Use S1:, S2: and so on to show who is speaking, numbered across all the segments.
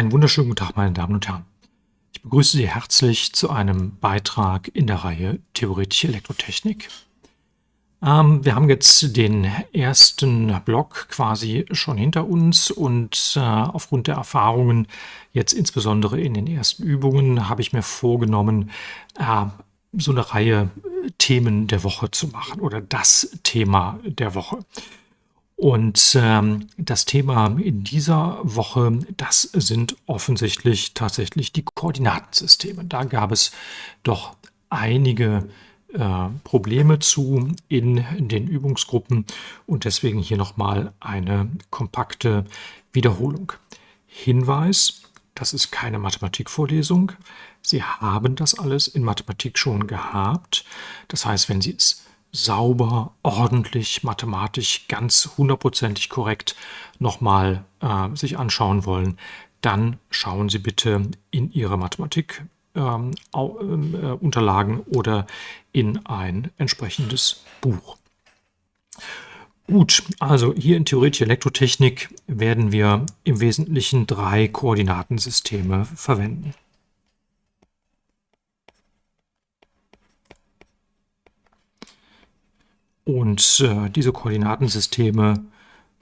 S1: Einen wunderschönen guten Tag, meine Damen und Herren. Ich begrüße Sie herzlich zu einem Beitrag in der Reihe Theoretische Elektrotechnik. Ähm, wir haben jetzt den ersten Block quasi schon hinter uns und äh, aufgrund der Erfahrungen, jetzt insbesondere in den ersten Übungen, habe ich mir vorgenommen, äh, so eine Reihe Themen der Woche zu machen oder das Thema der Woche. Und ähm, das Thema in dieser Woche, das sind offensichtlich tatsächlich die Koordinatensysteme. Da gab es doch einige äh, Probleme zu in, den Übungsgruppen und deswegen hier nochmal eine kompakte Wiederholung. Hinweis, das ist keine Mathematikvorlesung. Sie haben das alles in Mathematik schon gehabt. Das heißt, wenn Sie es sauber, ordentlich, mathematisch, ganz hundertprozentig korrekt nochmal äh, sich anschauen wollen, dann schauen Sie bitte in Ihre Mathematik-Unterlagen ähm, äh, oder in ein entsprechendes Buch. Gut, also hier in Theoretische Elektrotechnik werden wir im Wesentlichen drei Koordinatensysteme verwenden. Und äh, diese Koordinatensysteme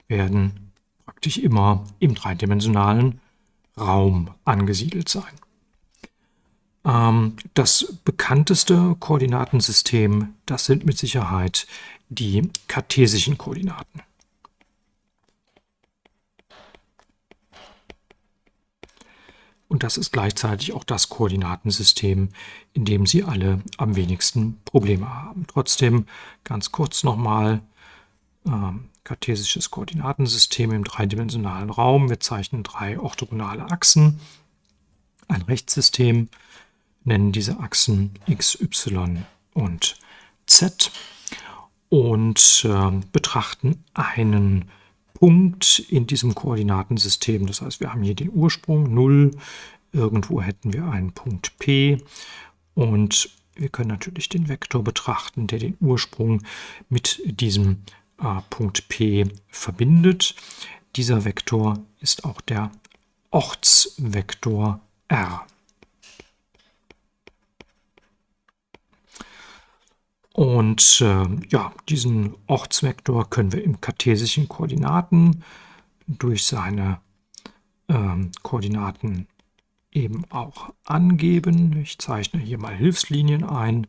S1: werden praktisch immer im dreidimensionalen Raum angesiedelt sein. Ähm, das bekannteste Koordinatensystem, das sind mit Sicherheit die kartesischen Koordinaten. Und das ist gleichzeitig auch das Koordinatensystem, in dem Sie alle am wenigsten Probleme haben. Trotzdem ganz kurz nochmal äh, kartesisches Koordinatensystem im dreidimensionalen Raum. Wir zeichnen drei orthogonale Achsen. Ein Rechtssystem nennen diese Achsen x, y und z und äh, betrachten einen Punkt in diesem Koordinatensystem. Das heißt, wir haben hier den Ursprung 0, irgendwo hätten wir einen Punkt P und wir können natürlich den Vektor betrachten, der den Ursprung mit diesem äh, Punkt P verbindet. Dieser Vektor ist auch der Ortsvektor R. Und äh, ja, diesen Ortsvektor können wir im kartesischen Koordinaten durch seine ähm, Koordinaten eben auch angeben. Ich zeichne hier mal Hilfslinien ein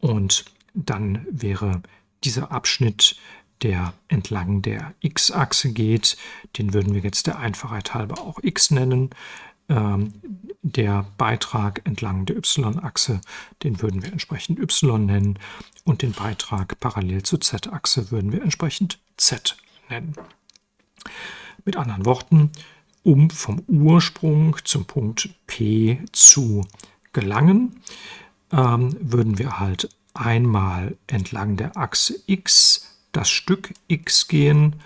S1: und dann wäre dieser Abschnitt, der entlang der x-Achse geht, den würden wir jetzt der Einfachheit halber auch x nennen. Ähm, der Beitrag entlang der y-Achse, den würden wir entsprechend y nennen. Und den Beitrag parallel zur z-Achse würden wir entsprechend z nennen. Mit anderen Worten, um vom Ursprung zum Punkt P zu gelangen, ähm, würden wir halt einmal entlang der Achse x das Stück x gehen,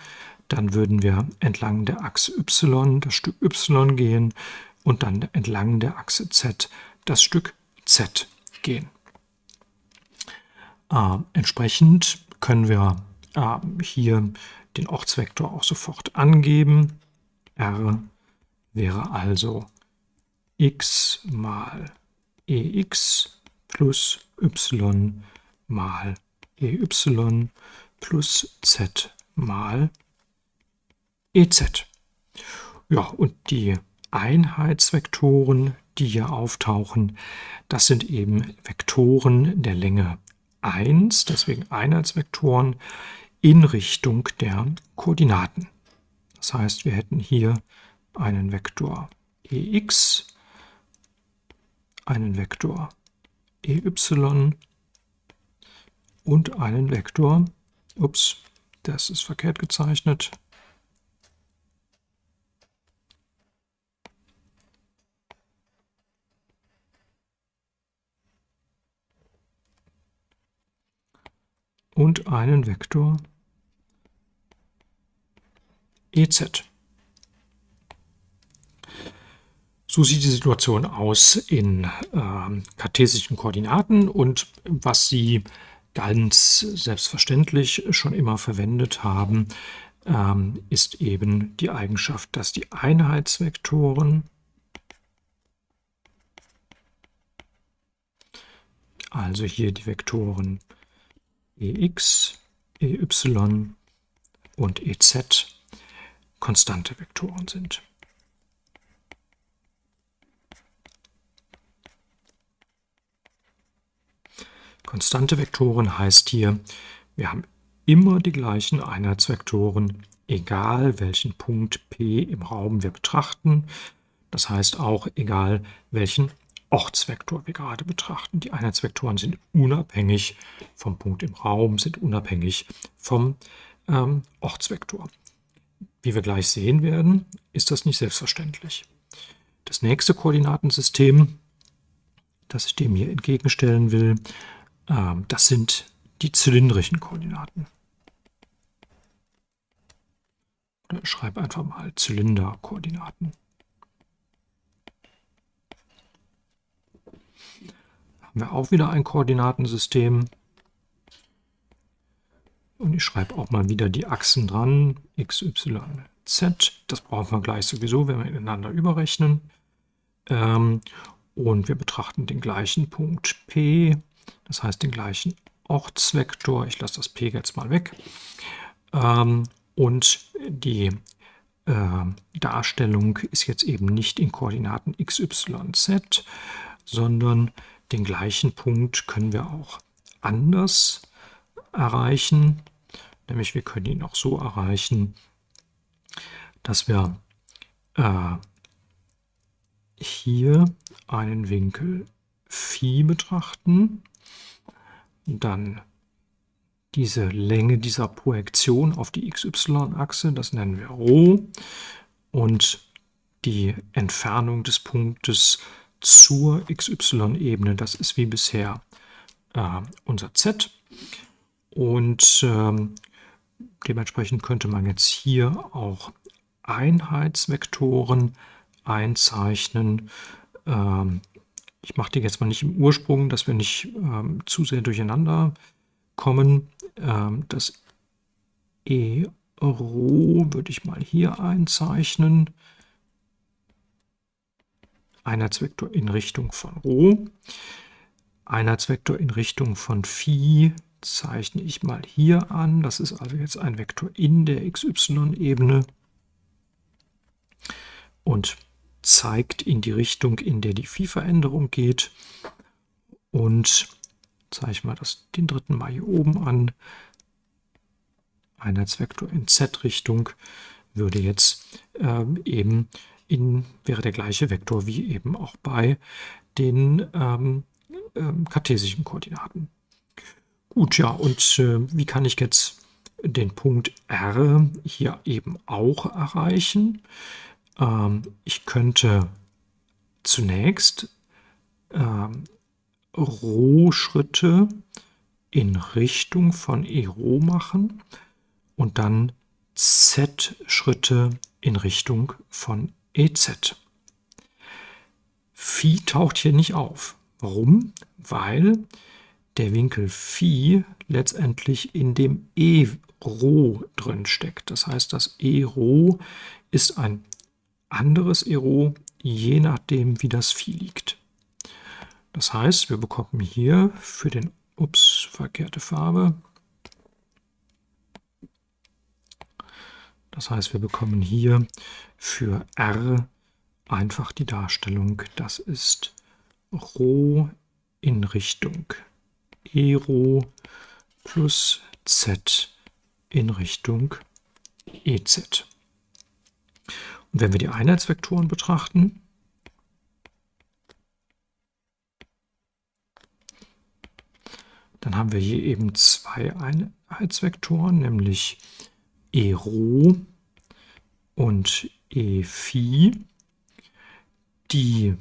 S1: dann würden wir entlang der Achse y das Stück y gehen und dann entlang der Achse Z das Stück Z gehen. Äh, entsprechend können wir äh, hier den Ortsvektor auch sofort angeben. R wäre also x mal ex plus y mal ey plus z mal ez. Ja, und die Einheitsvektoren, die hier auftauchen, das sind eben Vektoren der Länge 1, deswegen Einheitsvektoren, in Richtung der Koordinaten. Das heißt, wir hätten hier einen Vektor ex, einen Vektor ey und einen Vektor, ups, das ist verkehrt gezeichnet, und einen Vektor EZ. So sieht die Situation aus in äh, kartesischen Koordinaten und was Sie ganz selbstverständlich schon immer verwendet haben, ähm, ist eben die Eigenschaft, dass die Einheitsvektoren also hier die Vektoren ex, ey und ez konstante Vektoren sind. Konstante Vektoren heißt hier, wir haben immer die gleichen Einheitsvektoren, egal welchen Punkt P im Raum wir betrachten. Das heißt auch, egal welchen Ortsvektor wir gerade betrachten. Die Einheitsvektoren sind unabhängig vom Punkt im Raum, sind unabhängig vom ähm, Ortsvektor. Wie wir gleich sehen werden, ist das nicht selbstverständlich. Das nächste Koordinatensystem, das ich dem hier entgegenstellen will, ähm, das sind die zylindrischen Koordinaten. Ich schreibe einfach mal Zylinderkoordinaten. Haben wir auch wieder ein Koordinatensystem. Und ich schreibe auch mal wieder die Achsen dran, x, y, z. Das brauchen wir gleich sowieso, wenn wir ineinander überrechnen. Ähm, und wir betrachten den gleichen Punkt P, das heißt den gleichen Ortsvektor. Ich lasse das P jetzt mal weg. Ähm, und die äh, Darstellung ist jetzt eben nicht in Koordinaten x, y, z, sondern den gleichen Punkt können wir auch anders erreichen. Nämlich wir können ihn auch so erreichen, dass wir äh, hier einen Winkel Phi betrachten, dann diese Länge dieser Projektion auf die XY-Achse, das nennen wir Rho, und die Entfernung des Punktes zur XY-Ebene, das ist wie bisher äh, unser Z. Und ähm, Dementsprechend könnte man jetzt hier auch Einheitsvektoren einzeichnen. Ähm, ich mache die jetzt mal nicht im Ursprung, dass wir nicht ähm, zu sehr durcheinander kommen. Ähm, das E Rho würde ich mal hier einzeichnen. Einheitsvektor in Richtung von Rho. Einheitsvektor in Richtung von Phi zeichne ich mal hier an. Das ist also jetzt ein Vektor in der xy-Ebene und zeigt in die Richtung, in der die Phi-Veränderung geht. Und zeichne mal das, den dritten Mal hier oben an. Einheitsvektor in z-Richtung würde jetzt ähm, eben in, wäre der gleiche Vektor wie eben auch bei den ähm, ähm, kartesischen Koordinaten. Gut, ja, und äh, wie kann ich jetzt den Punkt R hier eben auch erreichen? Ähm, ich könnte zunächst ähm, Rho-Schritte in Richtung von E Rho machen und dann Z-Schritte in Richtung von EZ. Phi taucht hier nicht auf. Warum? Weil der Winkel Phi letztendlich in dem E Rho drin steckt. Das heißt, das E Rho ist ein anderes E Rho, je nachdem, wie das Phi liegt. Das heißt, wir bekommen hier für den, ups, verkehrte Farbe. Das heißt, wir bekommen hier für R einfach die Darstellung, das ist Rho in Richtung Ero plus Z in Richtung EZ. Und wenn wir die Einheitsvektoren betrachten, dann haben wir hier eben zwei Einheitsvektoren, nämlich E Rho und E Phi, die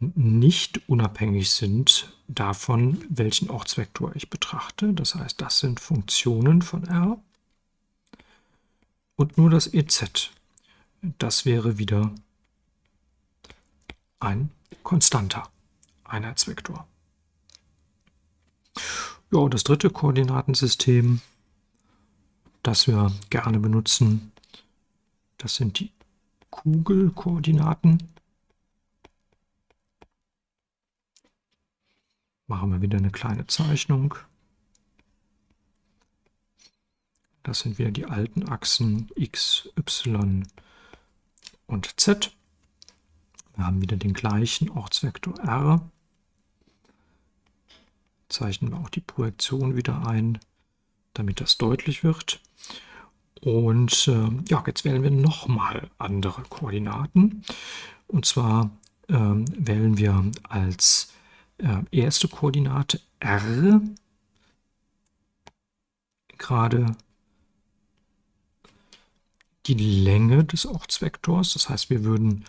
S1: nicht unabhängig sind davon, welchen Ortsvektor ich betrachte. Das heißt, das sind Funktionen von R. Und nur das EZ, das wäre wieder ein konstanter Einheitsvektor. Ja, und das dritte Koordinatensystem, das wir gerne benutzen. Das sind die Kugelkoordinaten. Machen wir wieder eine kleine Zeichnung. Das sind wieder die alten Achsen x, y und z. Wir haben wieder den gleichen Ortsvektor r. Zeichnen wir auch die Projektion wieder ein, damit das deutlich wird. Und äh, ja, jetzt wählen wir nochmal andere Koordinaten. Und zwar äh, wählen wir als äh, erste Koordinate r gerade die Länge des Ortsvektors. Das heißt, wir würden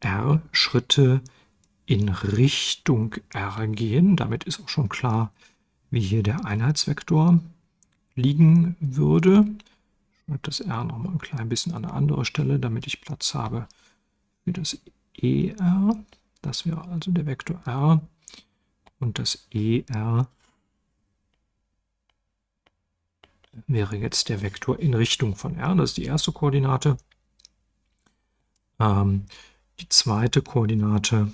S1: r Schritte in Richtung r gehen. Damit ist auch schon klar, wie hier der Einheitsvektor liegen würde. Ich schreibe das r noch mal ein klein bisschen an eine andere Stelle, damit ich Platz habe für das er. Das wäre also der Vektor r und das er wäre jetzt der Vektor in Richtung von r. Das ist die erste Koordinate. Ähm, die zweite Koordinate,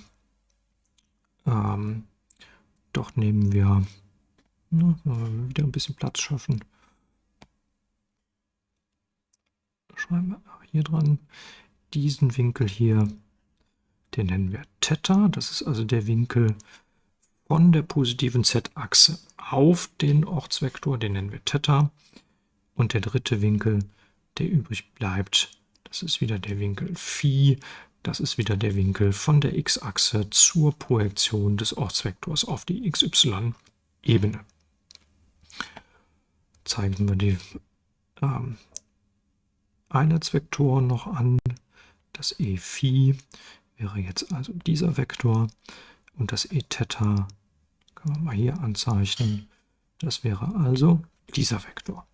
S1: ähm, dort nehmen wir, na, wieder ein bisschen Platz schaffen. Schreiben wir hier dran, diesen Winkel hier, den nennen wir Theta. Das ist also der Winkel von der positiven Z-Achse auf den Ortsvektor, den nennen wir Theta. Und der dritte Winkel, der übrig bleibt, das ist wieder der Winkel Phi. Das ist wieder der Winkel von der x-Achse zur Projektion des Ortsvektors auf die xy-Ebene. Zeigen wir die ähm, Einheitsvektoren noch an. Das e Phi wäre jetzt also dieser Vektor und das e Theta können wir mal hier anzeichnen. Das wäre also dieser Vektor.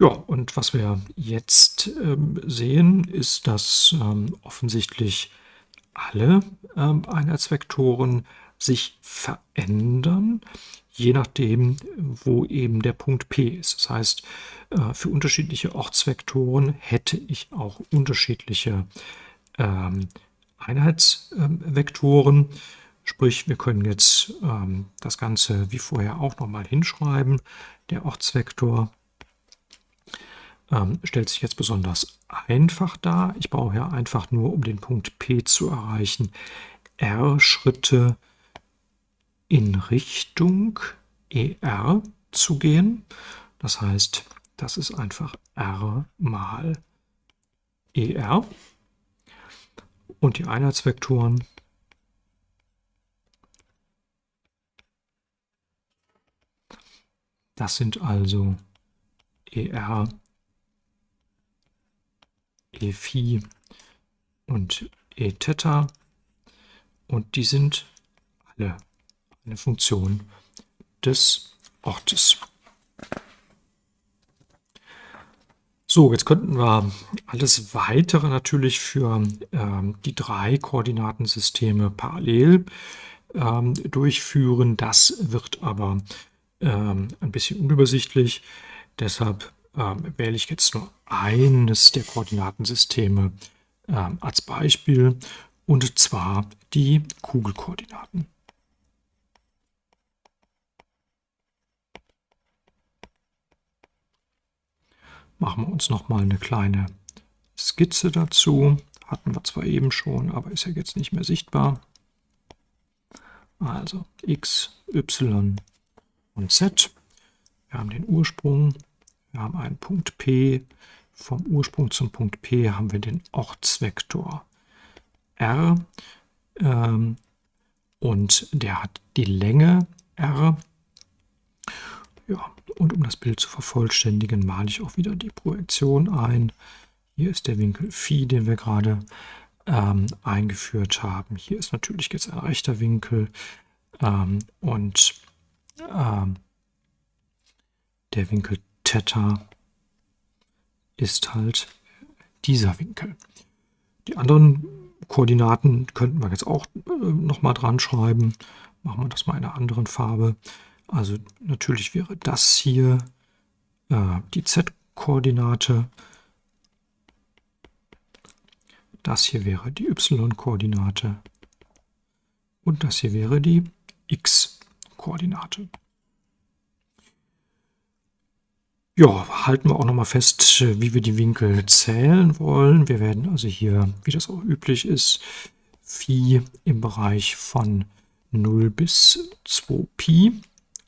S1: Ja, und was wir jetzt ähm, sehen, ist, dass ähm, offensichtlich alle ähm, Einheitsvektoren sich verändern, je nachdem, wo eben der Punkt P ist. Das heißt, äh, für unterschiedliche Ortsvektoren hätte ich auch unterschiedliche ähm, Einheitsvektoren. Sprich, wir können jetzt ähm, das Ganze wie vorher auch nochmal hinschreiben. Der Ortsvektor ähm, stellt sich jetzt besonders einfach dar. Ich brauche ja einfach nur, um den Punkt P zu erreichen, r Schritte in Richtung ER zu gehen. Das heißt, das ist einfach r mal ER. Und die Einheitsvektoren das sind also ER e Phi und e Theta und die sind alle eine Funktion des Ortes. So, jetzt könnten wir alles weitere natürlich für ähm, die drei Koordinatensysteme parallel ähm, durchführen. Das wird aber ähm, ein bisschen unübersichtlich. Deshalb ähm, wähle ich jetzt nur eines der Koordinatensysteme ähm, als Beispiel und zwar die Kugelkoordinaten. Machen wir uns noch mal eine kleine Skizze dazu. Hatten wir zwar eben schon, aber ist ja jetzt nicht mehr sichtbar. Also x, y und z. Wir haben den Ursprung, wir haben einen Punkt P. Vom Ursprung zum Punkt P haben wir den Ortsvektor R. Ähm, und der hat die Länge R. Ja, und um das Bild zu vervollständigen, male ich auch wieder die Projektion ein. Hier ist der Winkel Phi, den wir gerade ähm, eingeführt haben. Hier ist natürlich jetzt ein rechter Winkel ähm, und ähm, der Winkel Theta ist halt dieser Winkel. Die anderen Koordinaten könnten wir jetzt auch äh, nochmal dran schreiben. Machen wir das mal in einer anderen Farbe. Also natürlich wäre das hier äh, die Z-Koordinate. Koordinate. Das hier wäre die y-Koordinate und das hier wäre die x-Koordinate. Ja, halten wir auch nochmal fest, wie wir die Winkel zählen wollen. Wir werden also hier, wie das auch üblich ist, Phi im Bereich von 0 bis 2Pi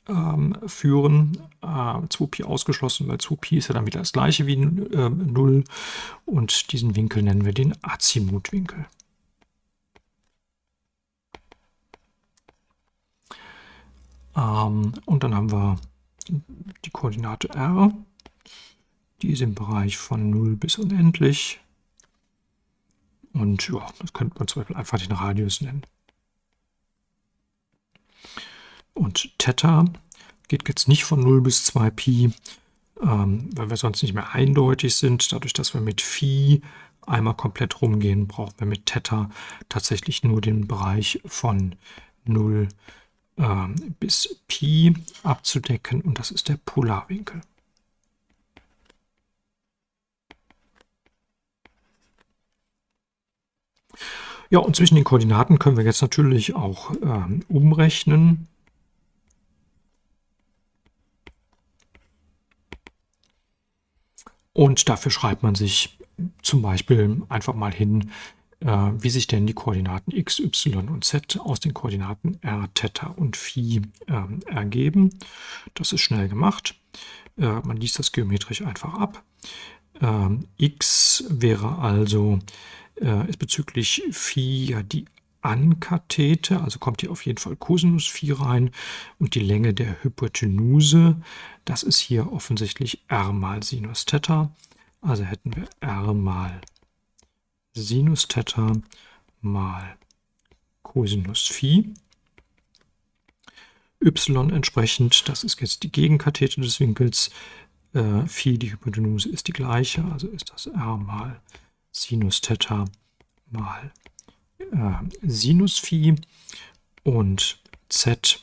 S1: ähm, führen. Äh, 2Pi ausgeschlossen, weil 2Pi ist ja dann wieder das gleiche wie äh, 0 und diesen Winkel nennen wir den Azimutwinkel. Ähm, und dann haben wir die Koordinate r, die ist im Bereich von 0 bis unendlich. Und ja, das könnte man zum Beispiel einfach den Radius nennen. Und Theta geht jetzt nicht von 0 bis 2 Pi, ähm, weil wir sonst nicht mehr eindeutig sind. Dadurch, dass wir mit Phi einmal komplett rumgehen, brauchen wir mit Theta tatsächlich nur den Bereich von 0 äh, bis Pi abzudecken und das ist der Polarwinkel. Ja, und zwischen den Koordinaten können wir jetzt natürlich auch ähm, umrechnen. Und dafür schreibt man sich zum Beispiel einfach mal hin, äh, wie sich denn die Koordinaten x, y und z aus den Koordinaten r, Theta und Phi äh, ergeben. Das ist schnell gemacht. Äh, man liest das geometrisch einfach ab. Ähm, x wäre also äh, ist bezüglich Phi ja die Ankathete, also kommt hier auf jeden Fall Cosinus Phi rein und die Länge der Hypotenuse, das ist hier offensichtlich r mal Sinus Theta. Also hätten wir r mal Sinus Theta mal Cosinus Phi. y entsprechend, das ist jetzt die Gegenkathete des Winkels, äh, Phi, die Hypotenuse ist die gleiche, also ist das r mal Sinus Theta mal Sinus Phi und Z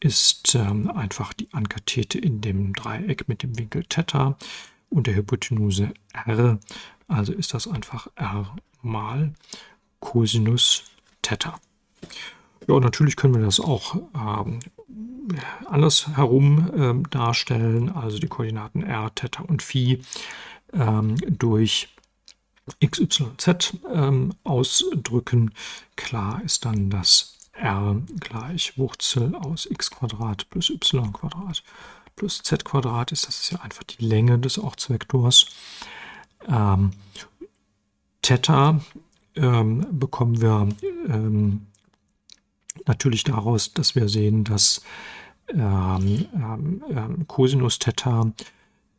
S1: ist ähm, einfach die Ankathete in dem Dreieck mit dem Winkel Theta und der Hypotenuse R. Also ist das einfach R mal Cosinus Theta. Ja, natürlich können wir das auch ähm, andersherum ähm, darstellen, also die Koordinaten R, Theta und Phi ähm, durch x, y, z ähm, ausdrücken. Klar ist dann, dass r gleich Wurzel aus x plus y plus z ist. Das ist ja einfach die Länge des Ortsvektors. Ähm, Theta ähm, bekommen wir ähm, natürlich daraus, dass wir sehen, dass ähm, ähm Cosinus Theta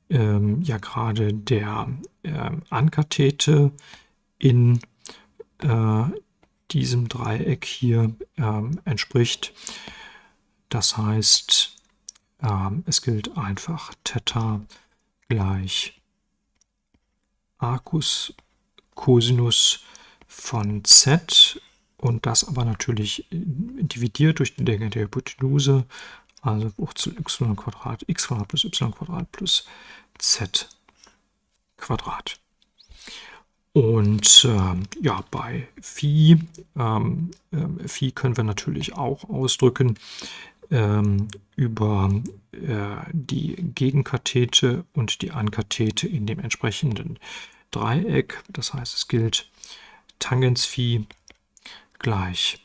S1: ähm, ja gerade der ähm, Ankathete in äh, diesem Dreieck hier ähm, entspricht. Das heißt, ähm, es gilt einfach Theta gleich Arcus Cosinus von z und das aber natürlich dividiert durch die Länge der Hypotenuse also Wurzel y Quadrat x Quadrat plus y Quadrat plus z Quadrat. Und äh, ja, bei Phi, ähm, äh, Phi können wir natürlich auch ausdrücken ähm, über äh, die Gegenkathete und die Ankathete in dem entsprechenden Dreieck. Das heißt, es gilt Tangens Phi gleich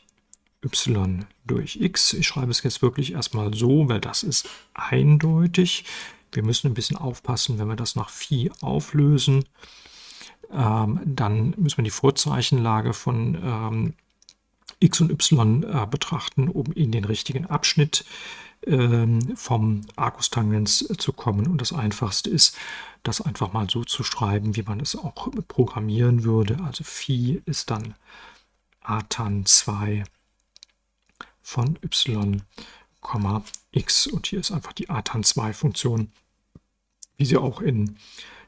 S1: y durch x. Ich schreibe es jetzt wirklich erstmal so, weil das ist eindeutig. Wir müssen ein bisschen aufpassen, wenn wir das nach Phi auflösen. Ähm, dann müssen wir die Vorzeichenlage von ähm, x und y äh, betrachten, um in den richtigen Abschnitt ähm, vom Arcustangens zu kommen. Und das Einfachste ist, das einfach mal so zu schreiben, wie man es auch programmieren würde. Also Phi ist dann Atan 2 von y, x. Und hier ist einfach die Atan2-Funktion, wie sie auch in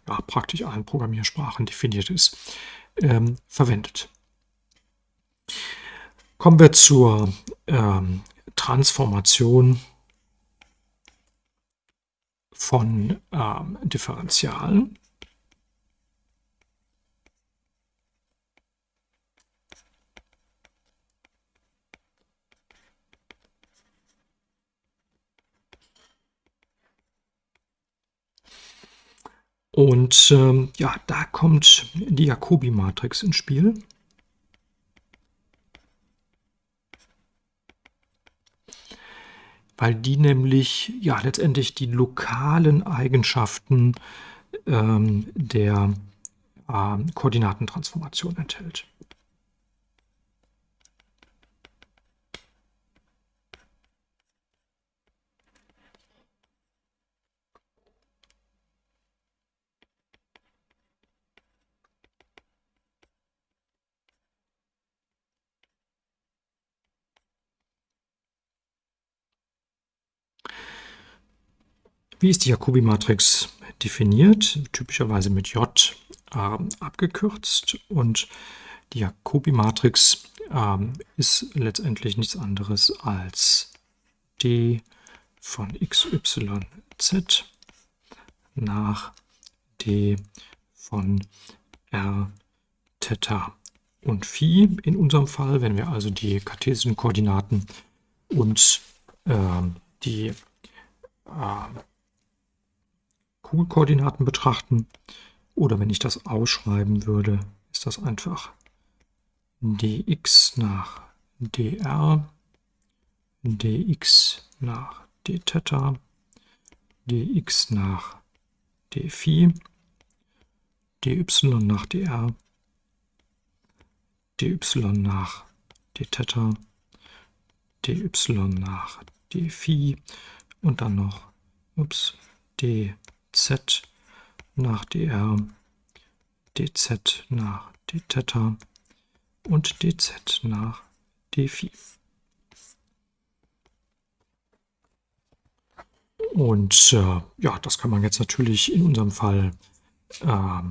S1: ja, praktisch allen Programmiersprachen definiert ist, ähm, verwendet. Kommen wir zur ähm, Transformation von ähm, Differentialen. Und ähm, ja, da kommt die Jacobi-Matrix ins Spiel. Weil die nämlich ja letztendlich die lokalen Eigenschaften ähm, der äh, Koordinatentransformation enthält. Wie ist die Jacobi-Matrix definiert? Typischerweise mit J äh, abgekürzt. Und die Jacobi-Matrix äh, ist letztendlich nichts anderes als d von x, y, z nach d von r, Theta und Phi. In unserem Fall, wenn wir also die kartesischen Koordinaten und äh, die äh, Kugelkoordinaten betrachten. Oder wenn ich das ausschreiben würde, ist das einfach dx nach dr, dx nach dθ, dx nach dphi, dy nach dr, dy nach dθ, dy nach dphi und dann noch ups, d z nach dr, dz nach dθ und dz nach dphi. Und äh, ja, das kann man jetzt natürlich in unserem Fall äh,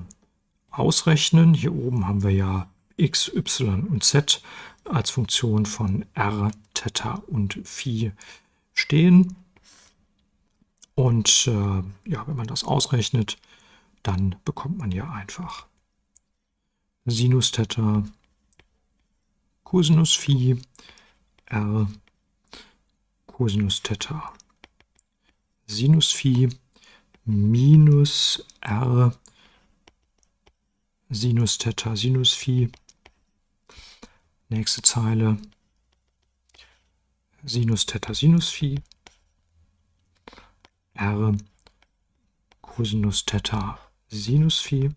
S1: ausrechnen. Hier oben haben wir ja x, y und z als Funktion von r, Theta und Phi stehen. Und äh, ja, wenn man das ausrechnet, dann bekommt man ja einfach Sinus Theta, Cosinus Phi, R, Cosinus Theta, Sinus Phi minus R, Sinus Theta, Sinus Phi. Nächste Zeile, Sinus Theta, Sinus Phi r Cosinus Theta Sinus Phi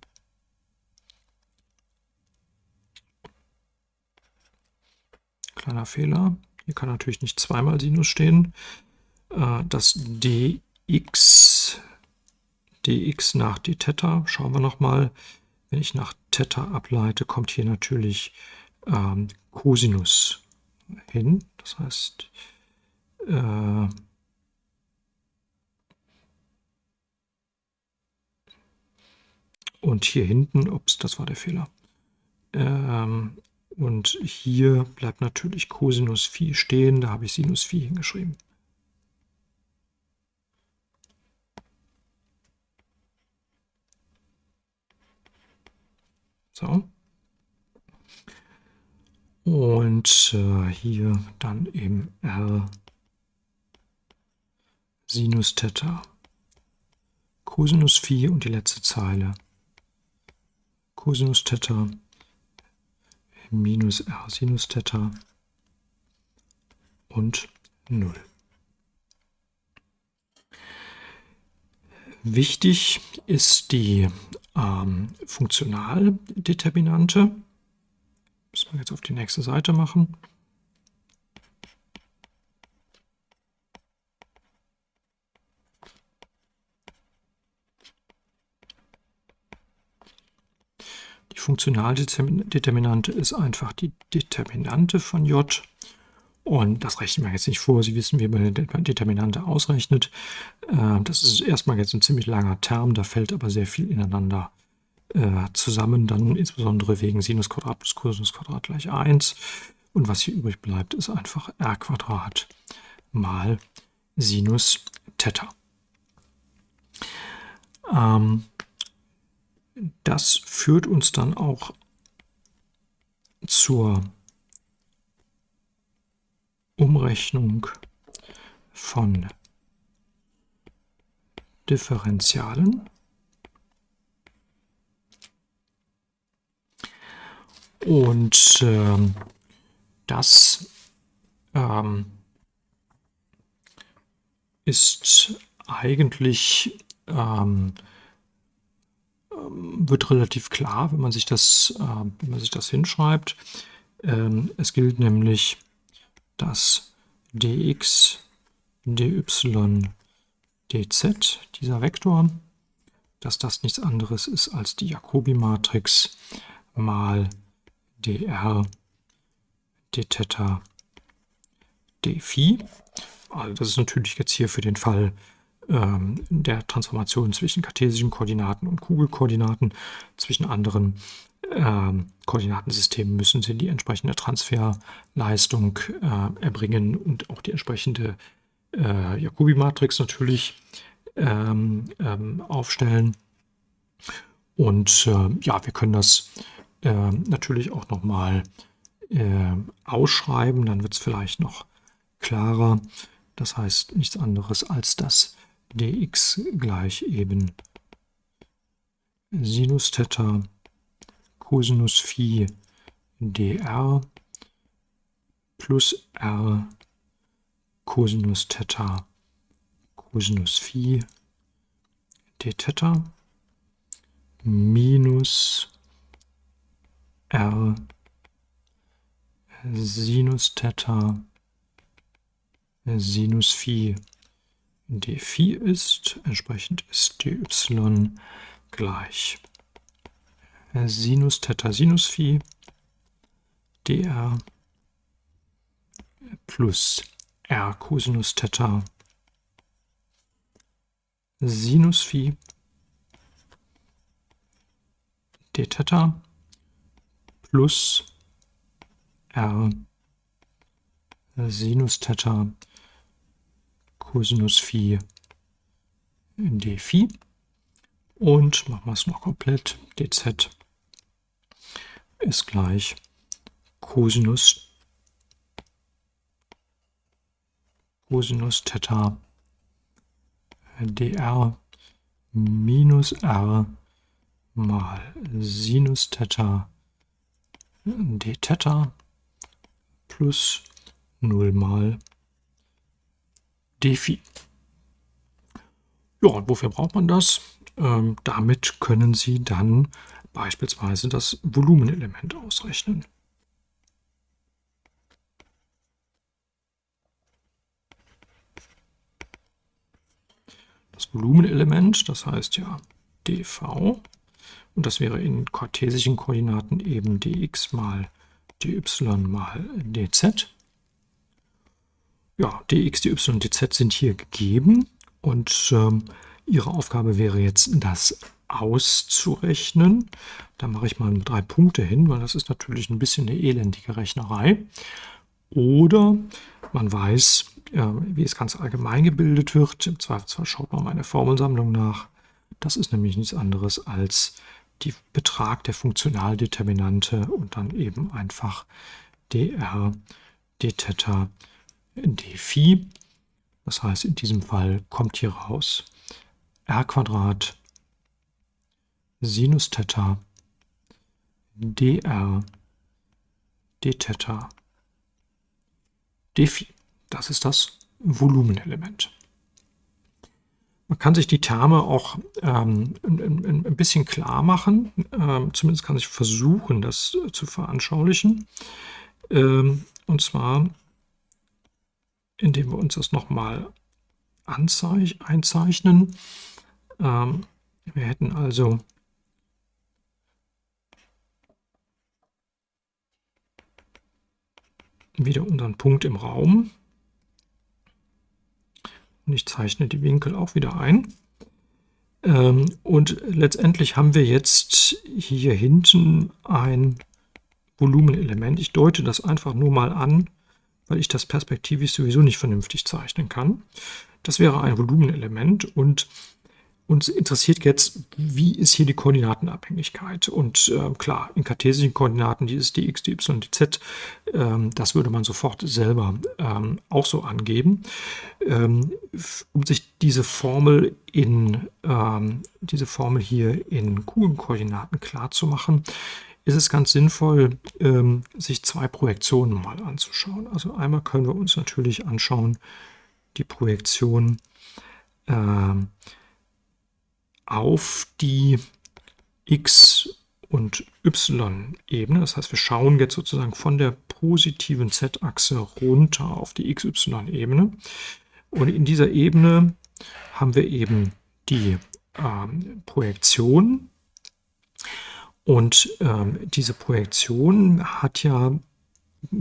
S1: Kleiner Fehler. Hier kann natürlich nicht zweimal Sinus stehen. Äh, das dx, dx nach dθ, schauen wir nochmal. Wenn ich nach Theta ableite, kommt hier natürlich ähm, Cosinus hin. Das heißt, äh, Und hier hinten, ups, das war der Fehler. Ähm, und hier bleibt natürlich Cosinus Phi stehen, da habe ich Sinus Phi hingeschrieben. So. Und äh, hier dann eben R Sinus Theta Cosinus Phi und die letzte Zeile Cosinus Theta minus r Sinus Theta und 0. Wichtig ist die ähm, Funktionaldeterminante. Müssen wir jetzt auf die nächste Seite machen. Funktionaldeterminante ist einfach die Determinante von j. Und das rechnen wir jetzt nicht vor. Sie wissen, wie man eine Determinante ausrechnet. Äh, das ist erstmal jetzt ein ziemlich langer Term, da fällt aber sehr viel ineinander äh, zusammen, dann insbesondere wegen Sinus Quadrat plus Cosinus Quadrat gleich 1. Und was hier übrig bleibt, ist einfach r Quadrat mal Sinus Theta. Ähm, das führt uns dann auch zur Umrechnung von Differentialen. Und ähm, das ähm, ist eigentlich ähm, wird relativ klar, wenn man sich das, äh, wenn man sich das hinschreibt. Ähm, es gilt nämlich, dass dx, dy, dz, dieser Vektor, dass das nichts anderes ist als die Jacobi-Matrix mal dr, dθ, dphi. Also das ist natürlich jetzt hier für den Fall ähm, der Transformation zwischen kartesischen Koordinaten und Kugelkoordinaten. Zwischen anderen ähm, Koordinatensystemen müssen sie die entsprechende Transferleistung äh, erbringen und auch die entsprechende äh, Jacobi-Matrix natürlich ähm, ähm, aufstellen. Und äh, ja, wir können das äh, natürlich auch nochmal äh, ausschreiben, dann wird es vielleicht noch klarer. Das heißt nichts anderes als das dx gleich eben. Sinus Theta Cosinus Phi dr plus r Cosinus Theta Cosinus Phi d Theta minus r Sinus Theta Sinus Phi d4 ist. Entsprechend ist dy gleich Sinus Theta Sinus Phi dr plus r Cosinus Theta Sinus Phi d Theta plus r Sinus Theta Cosinus Phi d Phi. Und machen wir es noch komplett. dz ist gleich Cosinus, Cosinus Theta dr minus r mal Sinus Theta d Theta plus 0 mal Defi. Ja, und wofür braucht man das? Ähm, damit können Sie dann beispielsweise das Volumenelement ausrechnen. Das Volumenelement, das heißt ja dv, und das wäre in kartesischen Koordinaten eben dx mal dy mal dz ja, dx, dy, dz sind hier gegeben und ähm, Ihre Aufgabe wäre jetzt, das auszurechnen. Da mache ich mal drei Punkte hin, weil das ist natürlich ein bisschen eine elendige Rechnerei. Oder man weiß, äh, wie es ganz allgemein gebildet wird. Im Zweifelsfall schaut man meine Formelsammlung nach. Das ist nämlich nichts anderes als der Betrag der Funktionaldeterminante und dann eben einfach dr, dθ, d Phi. Das heißt, in diesem Fall kommt hier raus r Quadrat Sinus Theta dr dθ d Phi. Das ist das Volumenelement. Man kann sich die Terme auch ähm, ein, ein, bisschen klar machen. Ähm, zumindest kann ich versuchen, das zu veranschaulichen. Ähm, und zwar indem wir uns das nochmal einzeichnen. Ähm, wir hätten also wieder unseren Punkt im Raum. Und ich zeichne die Winkel auch wieder ein. Ähm, und letztendlich haben wir jetzt hier hinten ein Volumenelement. Ich deute das einfach nur mal an, weil ich das perspektivisch sowieso nicht vernünftig zeichnen kann. Das wäre ein Volumenelement und uns interessiert jetzt, wie ist hier die Koordinatenabhängigkeit? Und äh, klar, in kartesischen Koordinaten, die ist die x, die y, die z, ähm, das würde man sofort selber ähm, auch so angeben. Ähm, um sich diese Formel in ähm, diese Formel hier in Kugelkoordinaten klar zu machen, ist es ganz sinnvoll, ähm, sich zwei Projektionen mal anzuschauen. Also einmal können wir uns natürlich anschauen, die Projektion ähm, auf die x- und y-Ebene. Das heißt, wir schauen jetzt sozusagen von der positiven z-Achse runter auf die xy-Ebene. Und in dieser Ebene haben wir eben die ähm, Projektion. Und ähm, diese Projektion hat ja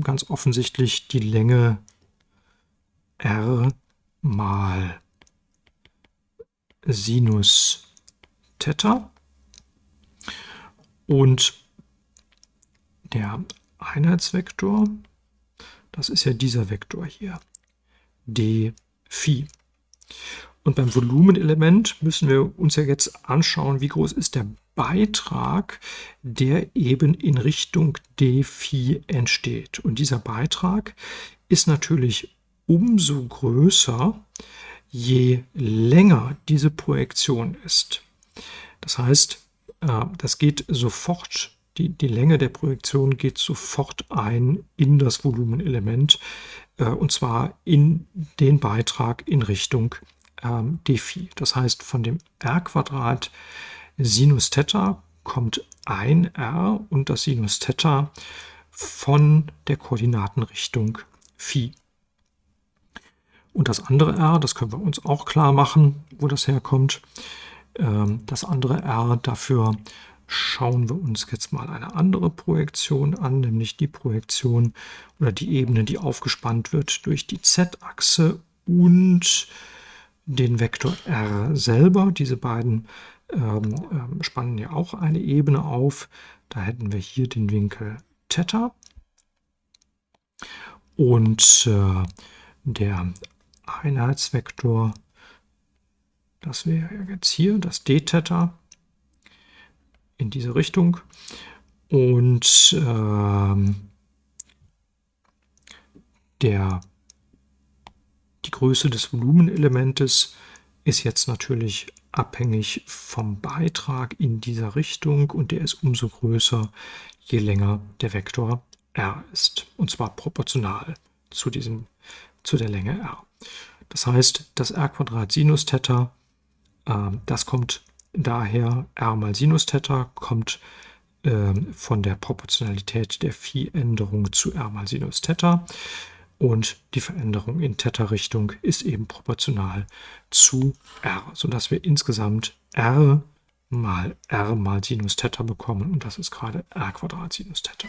S1: ganz offensichtlich die Länge r mal Sinus Theta. Und der Einheitsvektor, das ist ja dieser Vektor hier, d Phi. Und beim Volumenelement müssen wir uns ja jetzt anschauen, wie groß ist der Beitrag, der eben in Richtung d Phi entsteht. Und dieser Beitrag ist natürlich umso größer, je länger diese Projektion ist. Das heißt, äh, das geht sofort, die, die Länge der Projektion geht sofort ein in das Volumenelement äh, und zwar in den Beitrag in Richtung ähm, dphi. Das heißt, von dem r Quadrat Sinus Theta kommt ein r und das Sinus Theta von der Koordinatenrichtung Phi. Und das andere r, das können wir uns auch klar machen, wo das herkommt. Ähm, das andere r, dafür schauen wir uns jetzt mal eine andere Projektion an, nämlich die Projektion oder die Ebene, die aufgespannt wird durch die z-Achse und den Vektor r selber. Diese beiden ähm, ähm, spannen ja auch eine Ebene auf. Da hätten wir hier den Winkel Theta. Und äh, der Einheitsvektor, das wäre jetzt hier das d-Theta in diese Richtung. Und ähm, der, die Größe des Volumenelementes ist jetzt natürlich abhängig vom Beitrag in dieser Richtung und der ist umso größer, je länger der Vektor r ist. Und zwar proportional zu, diesem, zu der Länge r. Das heißt, das r Sinus Theta, äh, das kommt daher, r mal Sinus Theta kommt äh, von der Proportionalität der Phi-Änderung zu r mal Sinus Theta. Und die Veränderung in Theta-Richtung ist eben proportional zu r, sodass wir insgesamt r mal r mal Sinus Theta bekommen. Und das ist gerade r Quadrat Sinus Theta.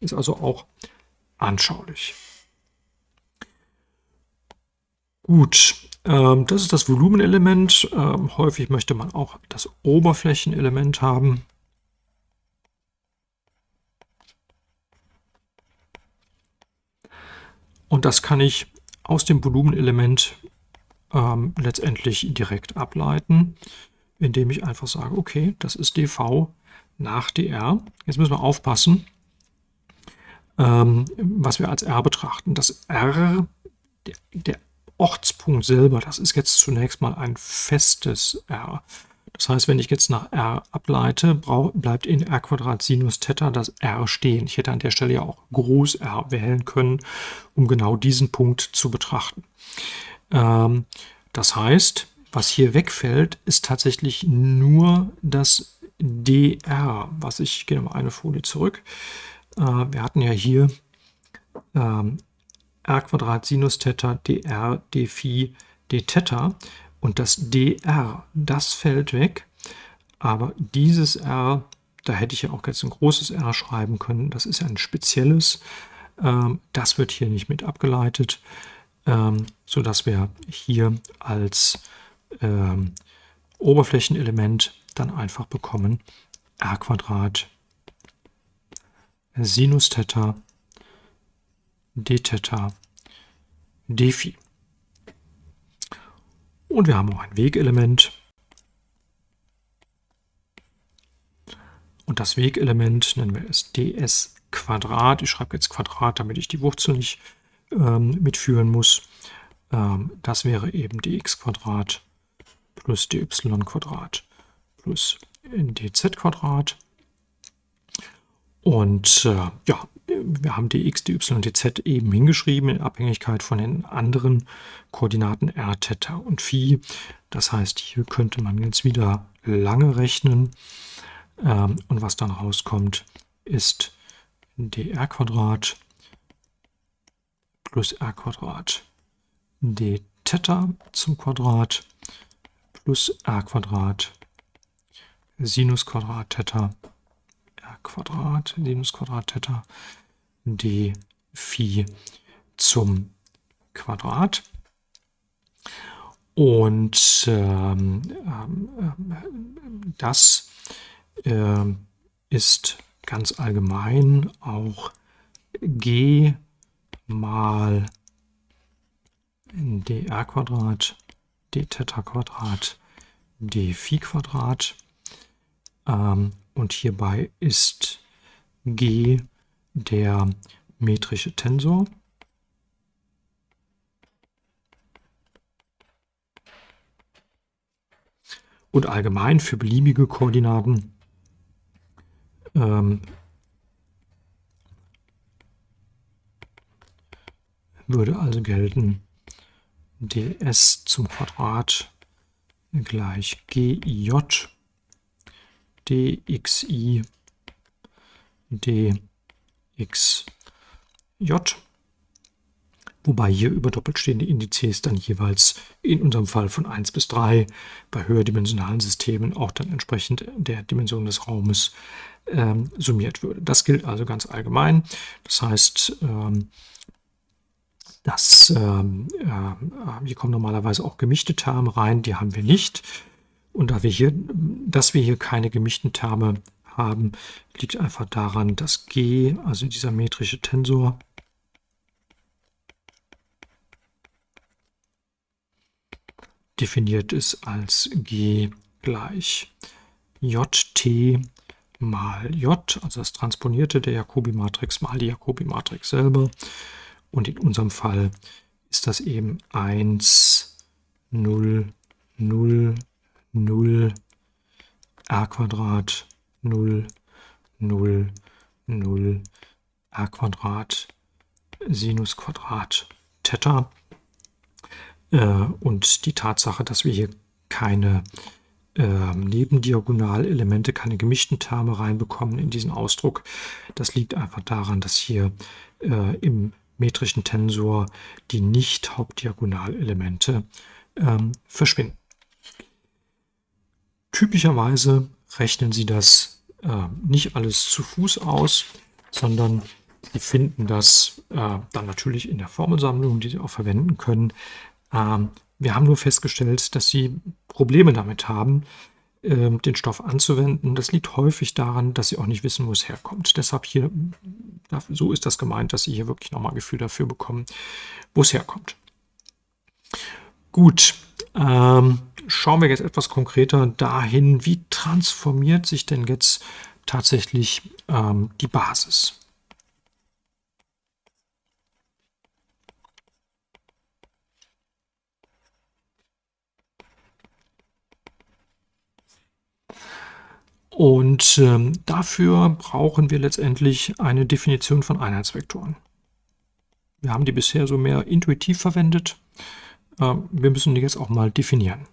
S1: Ist also auch anschaulich. Gut, ähm, das ist das Volumenelement. Ähm, häufig möchte man auch das Oberflächenelement haben. Und das kann ich aus dem Volumenelement ähm, letztendlich direkt ableiten, indem ich einfach sage, okay, das ist dv nach dr. Jetzt müssen wir aufpassen, ähm, was wir als r betrachten. Das r, der, der Ortspunkt selber, das ist jetzt zunächst mal ein festes r. Das heißt, wenn ich jetzt nach r ableite, bleibt in r Quadrat Sinus Theta das r stehen. Ich hätte an der Stelle ja auch Groß R wählen können, um genau diesen Punkt zu betrachten. Ähm, das heißt, was hier wegfällt, ist tatsächlich nur das dr, was ich, gehe mal eine Folie zurück. Äh, wir hatten ja hier ähm, r Quadrat Sinus Theta dr d Phi d Theta und das dr, das fällt weg, aber dieses r, da hätte ich ja auch jetzt ein großes r schreiben können, das ist ein spezielles, ähm, das wird hier nicht mit abgeleitet, ähm, sodass wir hier als ähm, Oberflächenelement dann einfach bekommen r Quadrat Sinus Theta d Theta d Phi. Und wir haben auch ein Wegelement. Und das Wegelement nennen wir es ds Quadrat. Ich schreibe jetzt Quadrat, damit ich die Wurzel nicht ähm, mitführen muss. Ähm, das wäre eben dx Quadrat plus dy Quadrat plus dz Quadrat. Und äh, ja, wir haben dx, dy, dz eben hingeschrieben in Abhängigkeit von den anderen Koordinaten r, Theta und Phi. Das heißt, hier könnte man jetzt wieder lange rechnen. Ähm, und was dann rauskommt, ist dr Quadrat plus r Quadrat d Theta zum Quadrat plus r Quadrat Sinus Quadrat Theta r Quadrat Sinus Quadrat Theta d Phi zum Quadrat. Und ähm, ähm, das äh, ist ganz allgemein auch g mal dr Quadrat, d Theta Quadrat, d Phi Quadrat. Ähm, und hierbei ist g der metrische Tensor. Und allgemein für beliebige Koordinaten ähm, würde also gelten ds zum Quadrat gleich gij dxi dxj, wobei hier über doppeltstehende Indizes dann jeweils in unserem Fall von 1 bis 3 bei höherdimensionalen Systemen auch dann entsprechend der Dimension des Raumes ähm, summiert würde. Das gilt also ganz allgemein. Das heißt, ähm, dass ähm, äh, hier kommen normalerweise auch gemischte Terme rein, die haben wir nicht. Und da wir hier, dass wir hier keine gemischten Terme haben, liegt einfach daran, dass G, also dieser metrische Tensor, definiert ist als G gleich JT mal J, also das Transponierte der Jacobi-Matrix mal die Jacobi-Matrix selber. Und in unserem Fall ist das eben 1, 0, 0, 0, a Quadrat, 0, 0, 0, a Quadrat, Sinus Quadrat, Theta. Äh, und die Tatsache, dass wir hier keine äh, Nebendiagonalelemente, keine gemischten Terme reinbekommen in diesen Ausdruck, das liegt einfach daran, dass hier äh, im metrischen Tensor die Nicht-Hauptdiagonalelemente ähm, verschwinden. Typischerweise rechnen Sie das äh, nicht alles zu Fuß aus, sondern Sie finden das äh, dann natürlich in der Formelsammlung, die Sie auch verwenden können. Ähm, wir haben nur festgestellt, dass Sie Probleme damit haben, ähm, den Stoff anzuwenden. Das liegt häufig daran, dass sie auch nicht wissen, wo es herkommt. Deshalb hier, so ist das gemeint, dass sie hier wirklich nochmal ein Gefühl dafür bekommen, wo es herkommt. Gut, ähm, schauen wir jetzt etwas konkreter dahin, wie transformiert sich denn jetzt tatsächlich ähm, die Basis. Und ähm, dafür brauchen wir letztendlich eine Definition von Einheitsvektoren. Wir haben die bisher so mehr intuitiv verwendet. Äh, wir müssen die jetzt auch mal definieren.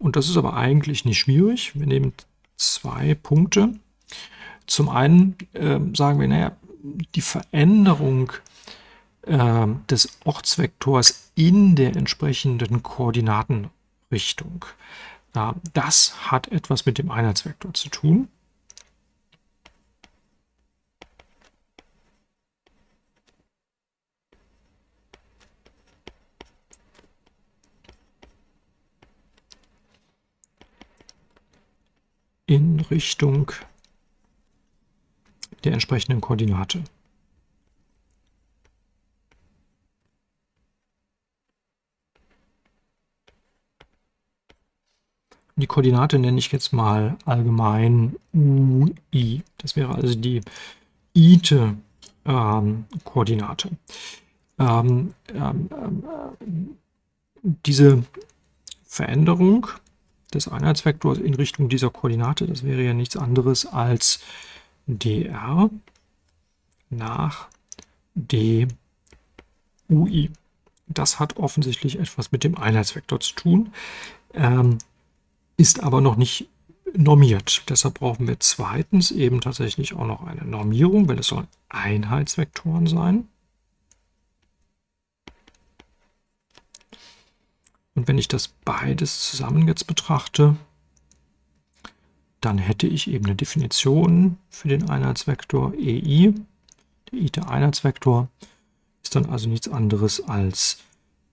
S1: Und das ist aber eigentlich nicht schwierig. Wir nehmen zwei Punkte. Zum einen äh, sagen wir, naja, die Veränderung äh, des Ortsvektors in der entsprechenden Koordinatenrichtung. Äh, das hat etwas mit dem Einheitsvektor zu tun. in Richtung der entsprechenden Koordinate. Die Koordinate nenne ich jetzt mal allgemein UI. Das wäre also die ite ähm, Koordinate. Ähm, ähm, ähm diese Veränderung des Einheitsvektors in Richtung dieser Koordinate, das wäre ja nichts anderes als dr nach dui. Das hat offensichtlich etwas mit dem Einheitsvektor zu tun, ähm, ist aber noch nicht normiert. Deshalb brauchen wir zweitens eben tatsächlich auch noch eine Normierung, weil es sollen Einheitsvektoren sein. Und wenn ich das beides zusammen jetzt betrachte, dann hätte ich eben eine Definition für den Einheitsvektor EI. Der ite-Einheitsvektor ist dann also nichts anderes als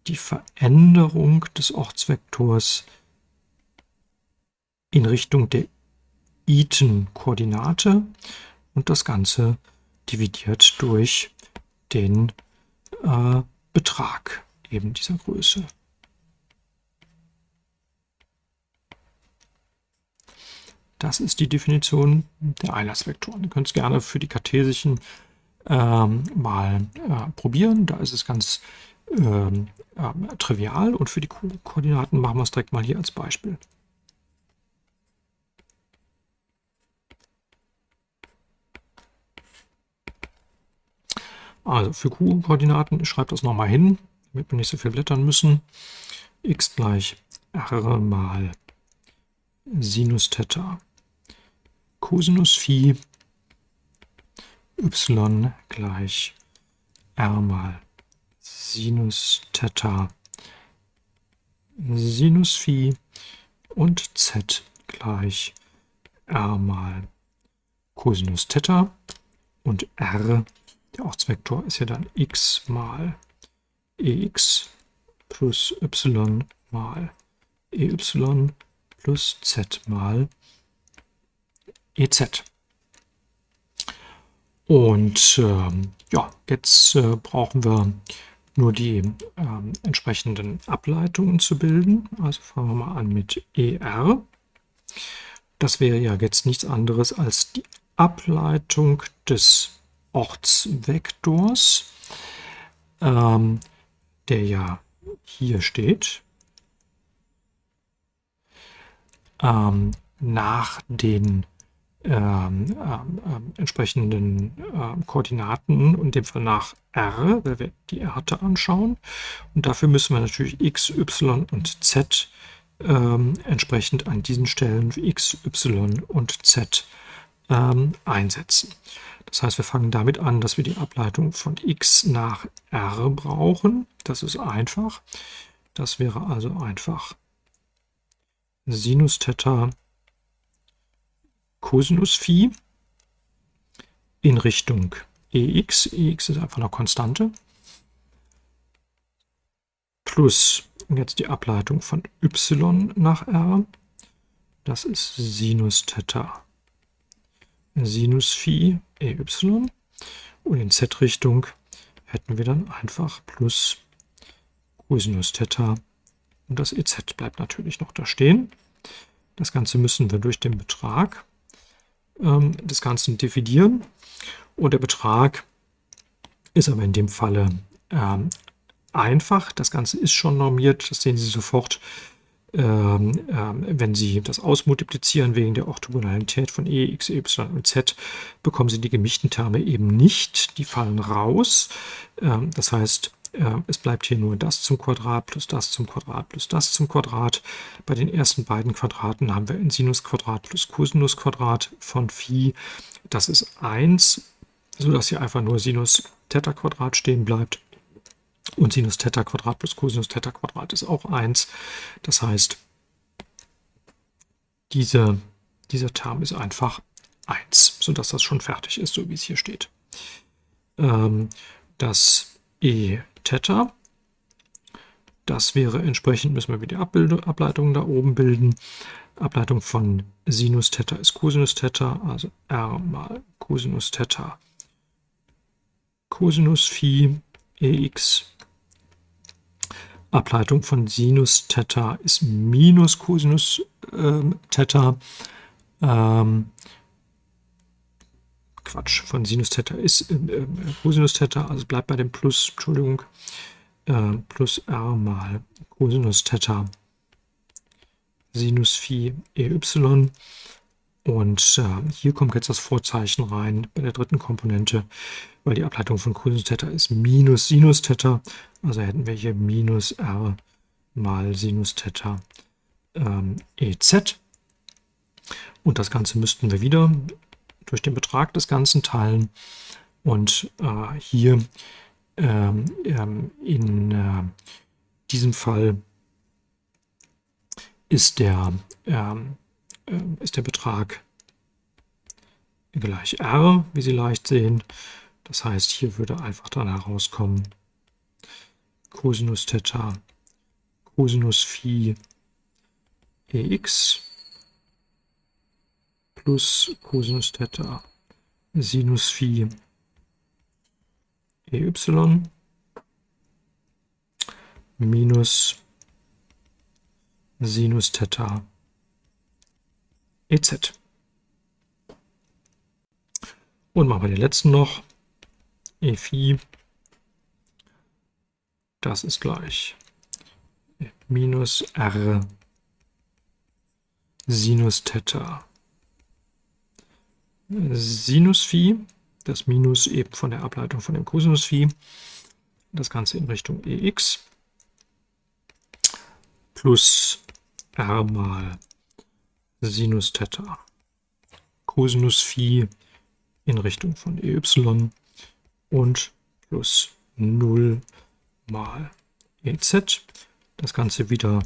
S1: die Veränderung des Ortsvektors in Richtung der iten-Koordinate und das Ganze dividiert durch den äh, Betrag eben dieser Größe. Das ist die Definition der Einheitsvektoren. Ihr könnt es gerne für die kartesischen ähm, mal äh, probieren. Da ist es ganz ähm, äh, trivial und für die Koordinaten machen wir es direkt mal hier als Beispiel. Also für Q-Koordinaten, ich schreibe das nochmal hin, damit wir nicht so viel blättern müssen. x gleich r mal Sinus Theta Cosinus Phi y gleich r mal Sinus Theta. Sinus Phi und z gleich r mal Cosinus Theta. Und r, der Ortsvektor ist ja dann x mal ex plus y mal ey plus z mal EZ. Und ähm, ja, jetzt äh, brauchen wir nur die ähm, entsprechenden Ableitungen zu bilden. Also fangen wir mal an mit ER. Das wäre ja jetzt nichts anderes als die Ableitung des Ortsvektors, ähm, der ja hier steht, ähm, nach den ähm, ähm, entsprechenden äh, Koordinaten, in dem Fall nach r, weil wir die Erte anschauen. Und dafür müssen wir natürlich x, y und z ähm, entsprechend an diesen Stellen x, y und z ähm, einsetzen. Das heißt, wir fangen damit an, dass wir die Ableitung von x nach r brauchen. Das ist einfach. Das wäre also einfach Sinus Theta Cosinus Phi in Richtung EX. EX ist einfach eine Konstante. Plus jetzt die Ableitung von y nach r. Das ist Sinus Theta Sinus Phi EY. Und in z-Richtung hätten wir dann einfach plus Cosinus Theta. Und das EZ bleibt natürlich noch da stehen. Das Ganze müssen wir durch den Betrag ähm, des Ganzen dividieren. Und der Betrag ist aber in dem Falle ähm, einfach. Das Ganze ist schon normiert. Das sehen Sie sofort, ähm, ähm, wenn Sie das ausmultiplizieren wegen der Orthogonalität von e, x, y und z, bekommen Sie die gemischten Terme eben nicht. Die fallen raus. Ähm, das heißt, es bleibt hier nur das zum Quadrat plus das zum Quadrat plus das zum Quadrat. Bei den ersten beiden Quadraten haben wir ein Sinusquadrat plus Cosinusquadrat von Phi. Das ist 1, sodass hier einfach nur Sinus Theta Quadrat stehen bleibt. Und Sinus Theta Quadrat plus Cosinus Theta Quadrat ist auch 1. Das heißt, diese, dieser Term ist einfach 1, sodass das schon fertig ist, so wie es hier steht. Ähm, das E Theta. Das wäre entsprechend, müssen wir wieder die Ableitung da oben bilden. Ableitung von Sinus Theta ist Cosinus Theta, also R mal Cosinus Theta Cosinus Phi ex. Ableitung von Sinus Theta ist minus Cosinus ähm, Theta. Ähm, Quatsch, von Sinus Theta ist äh, äh, Cosinus Theta, also bleibt bei dem Plus, Entschuldigung, äh, plus r mal Cosinus Theta Sinus Phi ey. Und äh, hier kommt jetzt das Vorzeichen rein bei der dritten Komponente, weil die Ableitung von Cosinus Theta ist minus Sinus Theta. Also hätten wir hier minus r mal Sinus Theta ähm, EZ. Und das Ganze müssten wir wieder durch den Betrag des Ganzen teilen. Und äh, hier ähm, ähm, in äh, diesem Fall ist der, ähm, äh, ist der Betrag gleich r, wie Sie leicht sehen. Das heißt, hier würde einfach dann herauskommen Cosinus Theta, Cosinus Phi ex plus Cosinus Theta Sinus Phi ey minus Sinus Theta EZ. Und machen wir den letzten noch. E Phi. Das ist gleich minus R Sinus Theta Sinus Phi. Das Minus eben von der Ableitung von dem Cosinus Phi. Das Ganze in Richtung EX plus r mal Sinus Theta Cosinus Phi in Richtung von EY und plus 0 mal EZ. Das Ganze wieder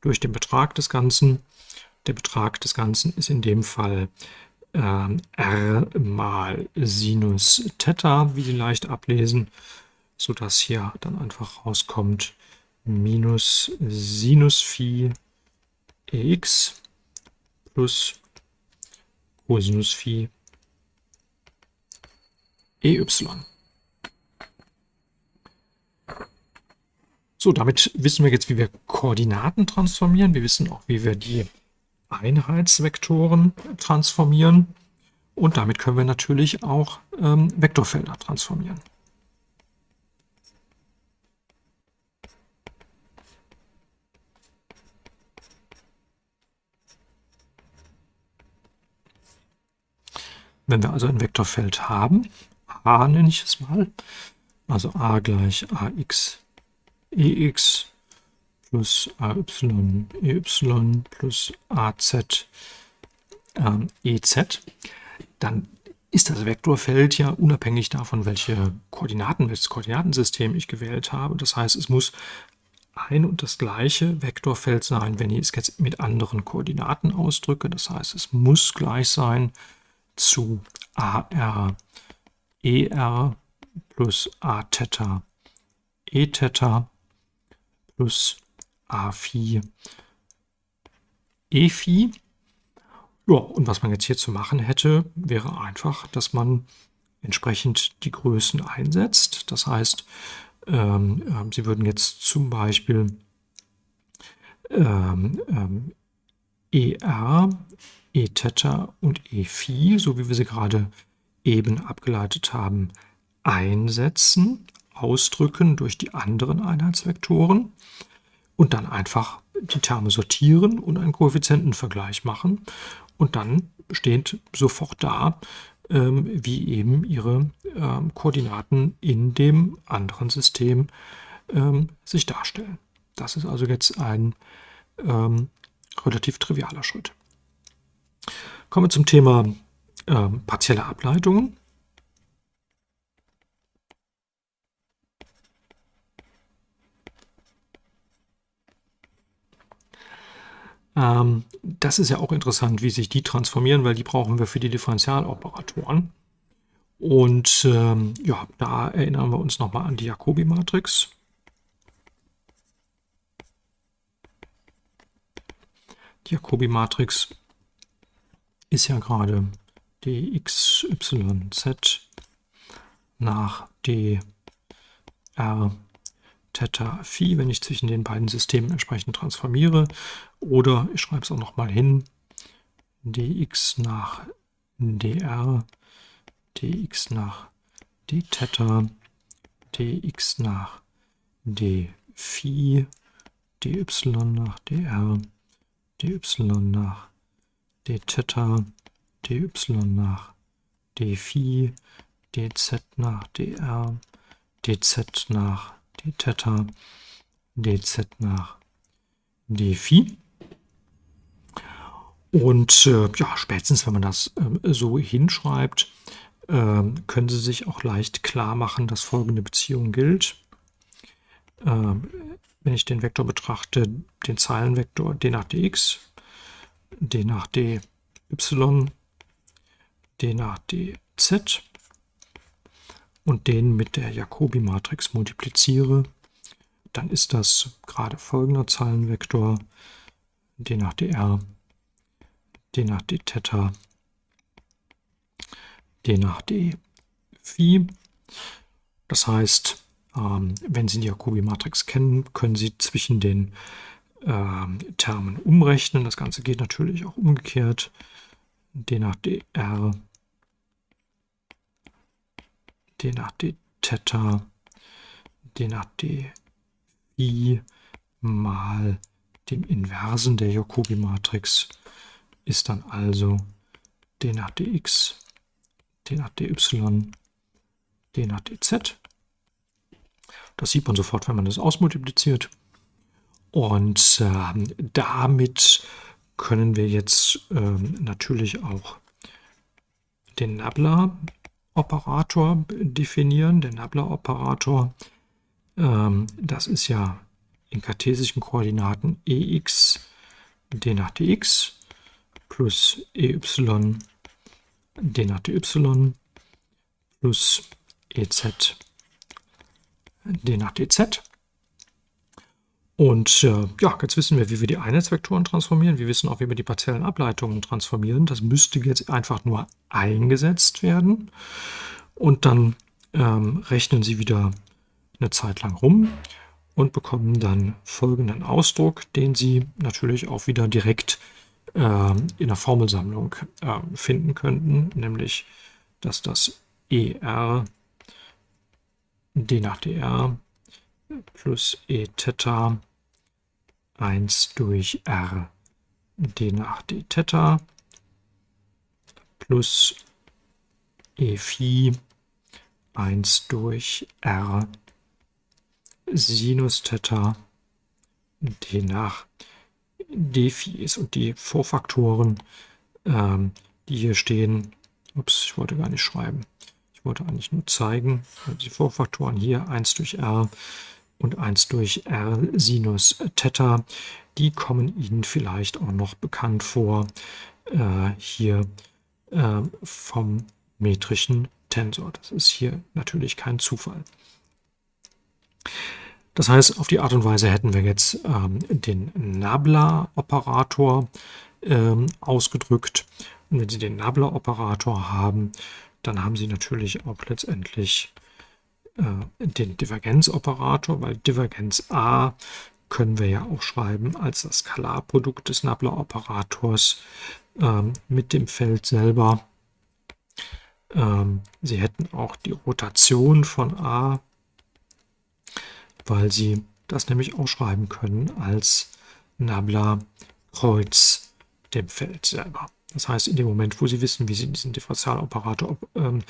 S1: durch den Betrag des Ganzen. Der Betrag des Ganzen ist in dem Fall r mal Sinus Theta, wie Sie leicht ablesen, sodass hier dann einfach rauskommt minus Sinus Phi ex plus Cosinus Phi ey. So, damit wissen wir jetzt, wie wir Koordinaten transformieren. Wir wissen auch, wie wir die Einheitsvektoren transformieren. Und damit können wir natürlich auch ähm, Vektorfelder transformieren. Wenn wir also ein Vektorfeld haben, a nenne ich es mal, also a gleich ax ex plus ay ey plus az ähm, ez, dann ist das Vektorfeld ja unabhängig davon, welche Koordinaten, welches Koordinatensystem ich gewählt habe. Das heißt, es muss ein und das gleiche Vektorfeld sein, wenn ich es jetzt mit anderen Koordinaten ausdrücke. Das heißt, es muss gleich sein zu AR ER plus A Theta E Theta plus A Phi E Phi. Ja, und was man jetzt hier zu machen hätte, wäre einfach, dass man entsprechend die Größen einsetzt. Das heißt, ähm, äh, Sie würden jetzt zum Beispiel ähm, ähm, ER E Theta und E Phi, so wie wir sie gerade eben abgeleitet haben, einsetzen, ausdrücken durch die anderen Einheitsvektoren und dann einfach die Terme sortieren und einen Koeffizientenvergleich machen und dann steht sofort da, ähm, wie eben ihre ähm, Koordinaten in dem anderen System ähm, sich darstellen. Das ist also jetzt ein ähm, relativ trivialer Schritt. Kommen wir zum Thema äh, partielle Ableitungen. Ähm, das ist ja auch interessant, wie sich die transformieren, weil die brauchen wir für die Differentialoperatoren. Und ähm, ja, da erinnern wir uns nochmal an die Jacobi-Matrix. Die Jacobi-Matrix ist ja gerade dxyz nach dr Theta Phi, wenn ich zwischen den beiden Systemen entsprechend transformiere. Oder ich schreibe es auch nochmal hin, dx nach dr, dx nach d Theta, dx nach d Phi, dy nach dr, dy nach d Theta, dy nach d Phi, dz nach dr, dz nach d Theta, dz nach d Phi. Und äh, ja, spätestens, wenn man das äh, so hinschreibt, äh, können Sie sich auch leicht klar machen, dass folgende Beziehung gilt. Ähm, wenn ich den Vektor betrachte, den Zeilenvektor d nach dx, d nach dy, d nach dz und den mit der Jacobi-Matrix multipliziere, dann ist das gerade folgender Zeilenvektor d nach dr d nach d Theta, d nach d Phi. Das heißt, ähm, wenn Sie die Jacobi-Matrix kennen, können Sie zwischen den ähm, Termen umrechnen. Das Ganze geht natürlich auch umgekehrt. d nach dr, d nach d Theta, d nach d Phi mal dem Inversen der Jacobi-Matrix ist dann also d nach dx, d nach dy, d nach dz. Das sieht man sofort, wenn man das ausmultipliziert. Und äh, damit können wir jetzt äh, natürlich auch den Nabla-Operator definieren. Der Nabla-Operator, äh, das ist ja in kartesischen Koordinaten ex d nach dx plus ey d nach dy plus ez d nach dz. Und äh, ja, jetzt wissen wir, wie wir die Einheitsvektoren transformieren. Wir wissen auch, wie wir die partiellen Ableitungen transformieren. Das müsste jetzt einfach nur eingesetzt werden. Und dann ähm, rechnen Sie wieder eine Zeit lang rum und bekommen dann folgenden Ausdruck, den Sie natürlich auch wieder direkt in der Formelsammlung äh, finden könnten, nämlich dass das ER d nach dr plus e Theta 1 durch r d nach d Theta plus e Phi 1 durch r Sinus Theta d nach Defis und die Vorfaktoren, ähm, die hier stehen, ups, ich wollte gar nicht schreiben, ich wollte eigentlich nur zeigen, also die Vorfaktoren hier 1 durch r und 1 durch r Sinus Theta, die kommen Ihnen vielleicht auch noch bekannt vor, äh, hier äh, vom metrischen Tensor. Das ist hier natürlich kein Zufall. Das heißt, auf die Art und Weise hätten wir jetzt ähm, den Nabla-Operator ähm, ausgedrückt. Und wenn Sie den Nabla-Operator haben, dann haben Sie natürlich auch letztendlich äh, den Divergenzoperator, weil Divergenz A können wir ja auch schreiben als das Skalarprodukt des Nabla-Operators ähm, mit dem Feld selber. Ähm, Sie hätten auch die Rotation von A weil sie das nämlich auch schreiben können als Nabla Kreuz dem Feld selber. Das heißt, in dem Moment, wo Sie wissen, wie Sie diesen Differentialoperator ähm,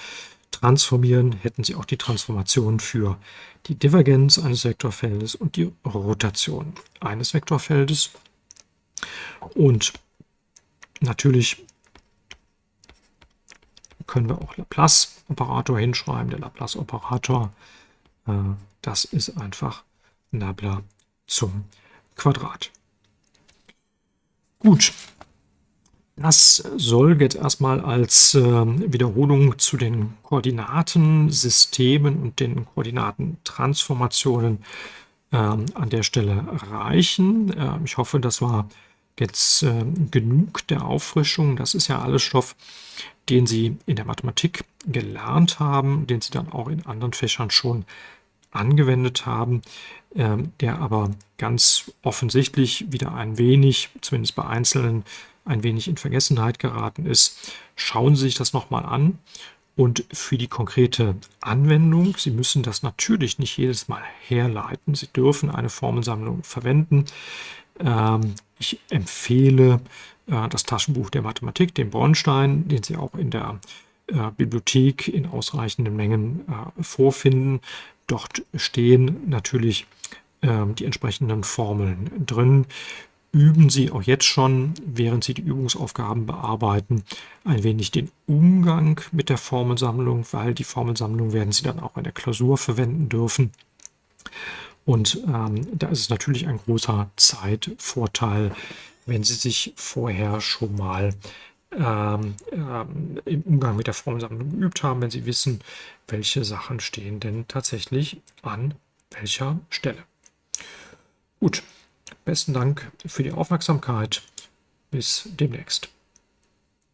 S1: transformieren, hätten Sie auch die Transformation für die Divergenz eines Vektorfeldes und die Rotation eines Vektorfeldes. Und natürlich können wir auch Laplace-Operator hinschreiben. Der Laplace-Operator äh, das ist einfach Nabla zum Quadrat. Gut, das soll jetzt erstmal als äh, Wiederholung zu den Koordinatensystemen und den Koordinatentransformationen äh, an der Stelle reichen. Äh, ich hoffe, das war jetzt äh, genug der Auffrischung. Das ist ja alles Stoff, den Sie in der Mathematik gelernt haben, den Sie dann auch in anderen Fächern schon angewendet haben, ähm, der aber ganz offensichtlich wieder ein wenig, zumindest bei Einzelnen, ein wenig in Vergessenheit geraten ist. Schauen Sie sich das nochmal an. Und für die konkrete Anwendung, Sie müssen das natürlich nicht jedes Mal herleiten. Sie dürfen eine Formelsammlung verwenden. Ähm, ich empfehle äh, das Taschenbuch der Mathematik, den Bornstein, den Sie auch in der äh, Bibliothek in ausreichenden Mengen äh, vorfinden. Dort stehen natürlich ähm, die entsprechenden Formeln drin. Üben Sie auch jetzt schon, während Sie die Übungsaufgaben bearbeiten, ein wenig den Umgang mit der Formelsammlung, weil die Formelsammlung werden Sie dann auch in der Klausur verwenden dürfen. Und ähm, da ist es natürlich ein großer Zeitvorteil, wenn Sie sich vorher schon mal ähm, ähm, im Umgang mit der Formelsammlung geübt haben, wenn Sie wissen, welche Sachen stehen denn tatsächlich an welcher Stelle. Gut, besten Dank für die Aufmerksamkeit. Bis demnächst.